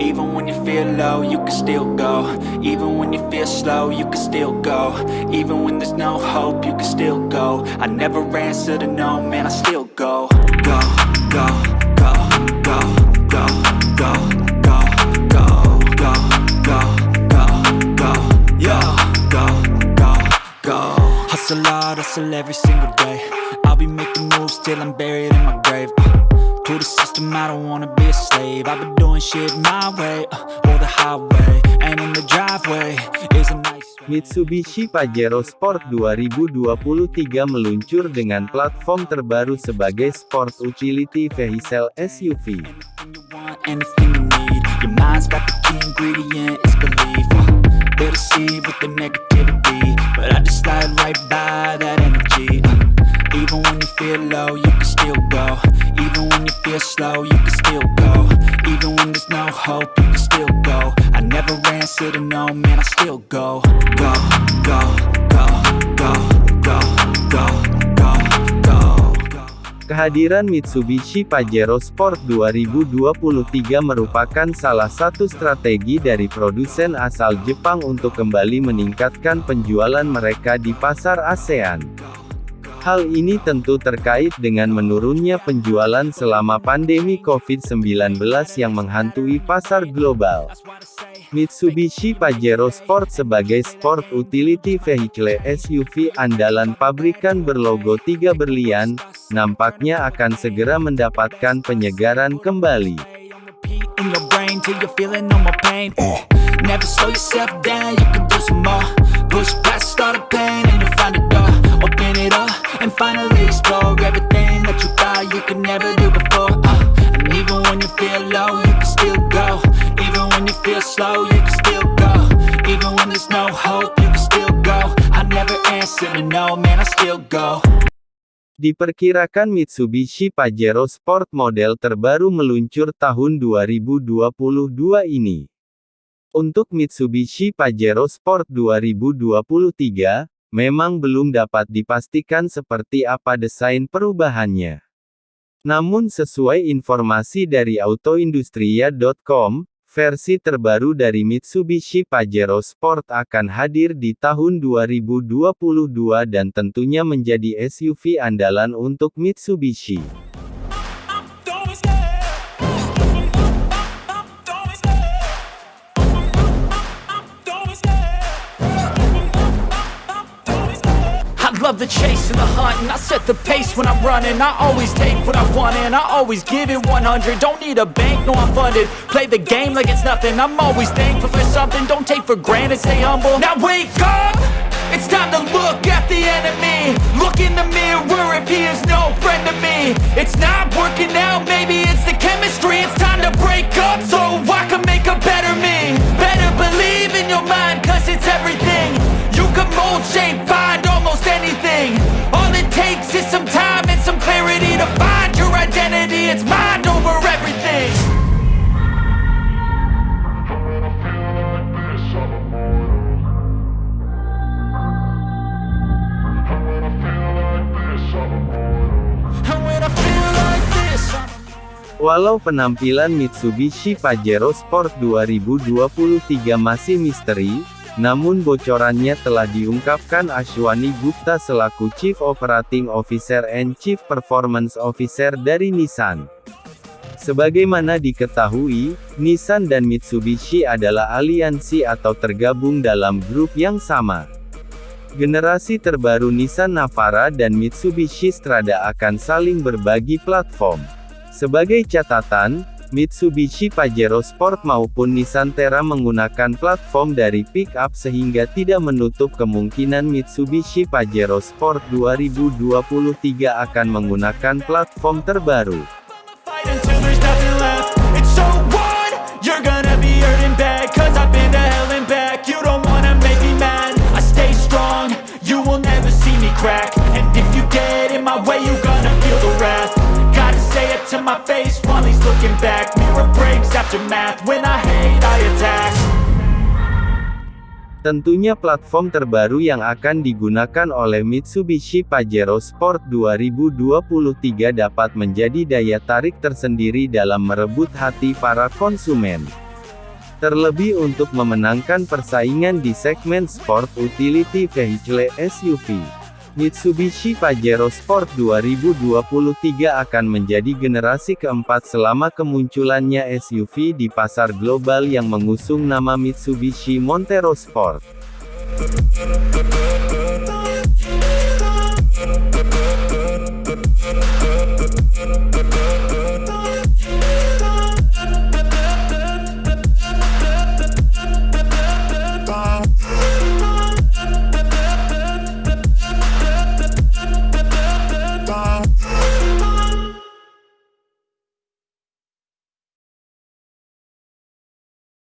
Even when you feel low, you can still go Even when you feel slow, you can still go Even when there's no hope, you can still go I never answer to no, man, I still go Go, go, go, go, go, go, go, go, go, go, go, go, go, go, go Hustle hard, hustle every single day I'll be making moves till I'm buried in my grave uh, To the system, I don't wanna be a slave. I've been doing shit my way, uh, or the highway And in the driveway is a nice Mitsubishi Pajero Sport 2023 meluncur dengan platform terbaru sebagai Sport Utility Vehicle SUV. They deceive with the negativity. But I just slide right by that energy. Uh, Even when you feel low, you can still go. Even when you feel slow, you can still go. Even when there's no hope, you can still go. I never ran, said no, man, I still go Go, go, go, go, go, go. Kehadiran Mitsubishi Pajero Sport 2023 merupakan salah satu strategi dari produsen asal Jepang untuk kembali meningkatkan penjualan mereka di pasar ASEAN. Hal ini tentu terkait dengan menurunnya penjualan selama pandemi COVID-19 yang menghantui pasar global. Mitsubishi Pajero Sport sebagai sport utility vehicle SUV andalan pabrikan berlogo tiga berlian, nampaknya akan segera mendapatkan penyegaran kembali. repeat feel slow, you can still go. Even when there's no hope, you can still go. I never answer to no, man, I still go. Diperkirakan Mitsubishi Pajero Sport model terbaru meluncur tahun 2022 ini. Untuk Mitsubishi Pajero Sport 2023, memang belum dapat dipastikan seperti apa desain perubahannya. Namun sesuai informasi dari autoindustria.com, versi terbaru dari Mitsubishi Pajero Sport akan hadir di tahun 2022 dan tentunya menjadi SUV andalan untuk Mitsubishi. Love the chase and the hunt and I set the pace when I'm running. I always take what I want and I always give it 100 Don't need a bank, no I'm funded. Play the game like it's nothing. I'm always thankful for something. Don't take for granted, stay humble. Now wake up! It's time to look at the enemy. Look in the mirror if he is no friend to me. It's not working out, Walau penampilan Mitsubishi Pajero Sport 2023 masih misteri, namun bocorannya telah diungkapkan Ashwani Gupta selaku Chief Operating Officer and Chief Performance Officer dari Nissan. Sebagaimana diketahui, Nissan dan Mitsubishi adalah aliansi atau tergabung dalam grup yang sama. Generasi terbaru Nissan Navara dan Mitsubishi Strada akan saling berbagi platform. Sebagai catatan, Mitsubishi Pajero Sport maupun Nissan Terra menggunakan platform dari pick-up sehingga tidak menutup kemungkinan Mitsubishi Pajero Sport 2023 akan menggunakan platform terbaru. fight breaks after math When I hate, I attack Tentunya platform terbaru yang akan digunakan oleh Mitsubishi Pajero Sport 2023 dapat menjadi daya tarik tersendiri dalam merebut hati para konsumen. terlebih untuk memenangkan persaingan di segmen Sport Utility Vehicle SUV. Mitsubishi Pajero Sport 2023 akan menjadi generasi keempat selama kemunculannya SUV di pasar global yang mengusung nama Mitsubishi Montero Sport.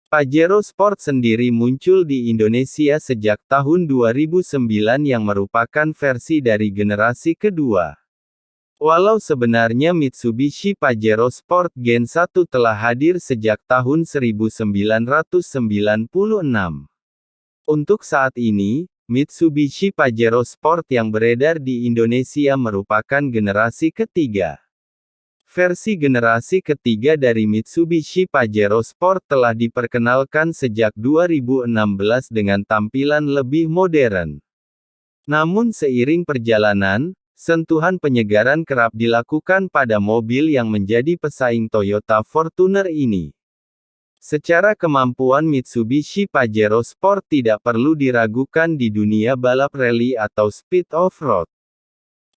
Pajero Sport sendiri muncul di Indonesia sejak tahun 2009 yang merupakan versi dari generasi kedua. Walau sebenarnya Mitsubishi Pajero Sport Gen 1 telah hadir sejak tahun 1996. Untuk saat ini, Mitsubishi Pajero Sport yang beredar di Indonesia merupakan generasi ketiga. Versi generasi ketiga dari Mitsubishi Pajero Sport telah diperkenalkan sejak 2016 dengan tampilan lebih modern. Namun seiring perjalanan, sentuhan penyegaran kerap dilakukan pada mobil yang menjadi pesaing Toyota Fortuner ini. Secara kemampuan Mitsubishi Pajero Sport tidak perlu diragukan di dunia balap rally atau speed off-road.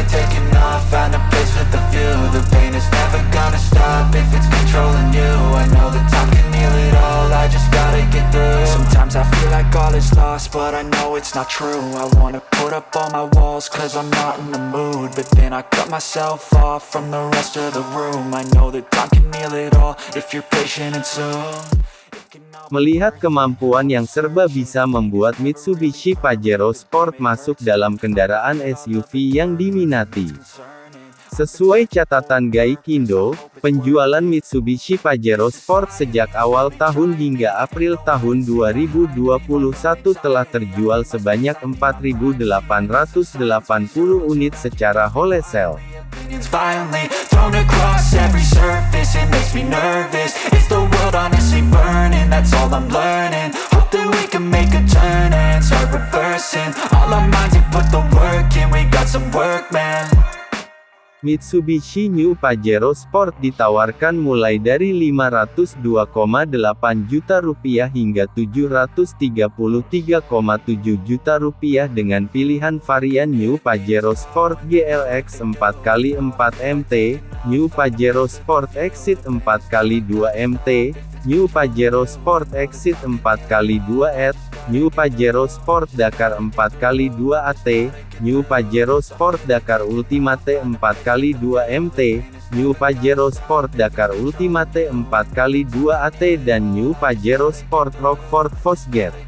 I taking off, find a place with a view. The pain is never gonna stop if it's controlling you. I know that time can heal it all, I just gotta get through. Sometimes I feel like all is lost, but I know it's not true. I wanna put up all my walls cause I'm not in the mood. But then I cut myself off from the rest of the room. I know that time can heal it all if you're patient and soon Melihat kemampuan yang serba bisa membuat Mitsubishi Pajero Sport masuk dalam kendaraan SUV yang diminati. Sesuai catatan Gaikindo, penjualan Mitsubishi Pajero Sport sejak awal tahun hingga April tahun 2021 telah terjual sebanyak 4.880 unit secara wholesale. Opinions violently thrown across every surface. It makes me nervous. It's the world honestly burning. That's all I'm learning. Hope that we can make a turn And start reversing. All our minds and put the work in. We got some work, man. Mitsubishi New Pajero Sport ditawarkan mulai dari 502,8 juta rupiah hingga 733,7 juta rupiah dengan pilihan varian New Pajero Sport GLX 4x4 MT, New Pajero Sport Exit 4x2 MT, New Pajero Sport Exit 4x2 ET, New Pajero Sport Dakar 4x2 AT, New Pajero Sport Dakar Ultimate 4x2 MT, New Pajero Sport Dakar Ultimate 4x2 AT dan New Pajero Sport Rockford Fosgate.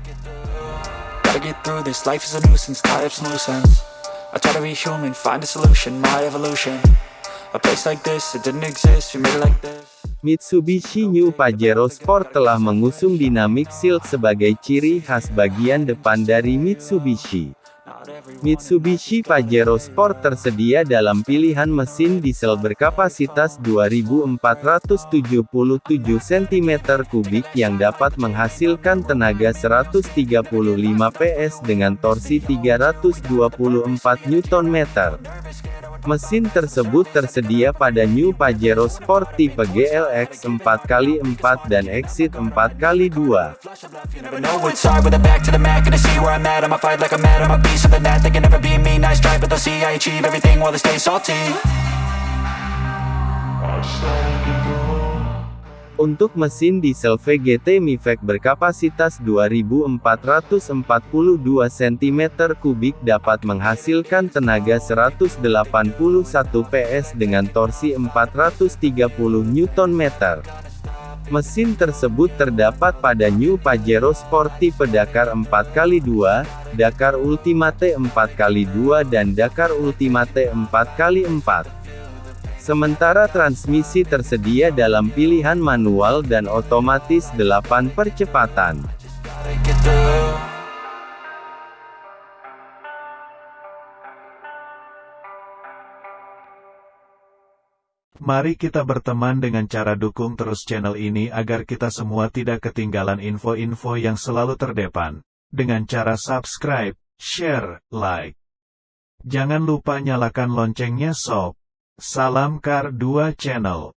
Mitsubishi New Pajero Sport telah mengusung Dynamic Shield sebagai ciri khas bagian depan dari Mitsubishi. Mitsubishi Pajero Sport tersedia dalam pilihan mesin diesel berkapasitas 2477 cm3 yang dapat menghasilkan tenaga 135 PS dengan torsi 324 Nm. Mesin tersebut tersedia pada New Pajero Sport tipe GLX 4x4 dan Exit 4x2. Untuk mesin diesel VGT Mivec berkapasitas 2442 cm3 dapat menghasilkan tenaga 181 PS dengan torsi 430 Nm. Mesin tersebut terdapat pada New Pajero Sport tipe Dakar 4x2, Dakar Ultimate 4x2 dan Dakar Ultimate 4x4. Sementara transmisi tersedia dalam pilihan manual dan otomatis 8 percepatan. Mari kita berteman dengan cara dukung terus channel ini agar kita semua tidak ketinggalan info-info yang selalu terdepan. Dengan cara subscribe, share, like. Jangan lupa nyalakan loncengnya sob. Salam Kar 2 Channel.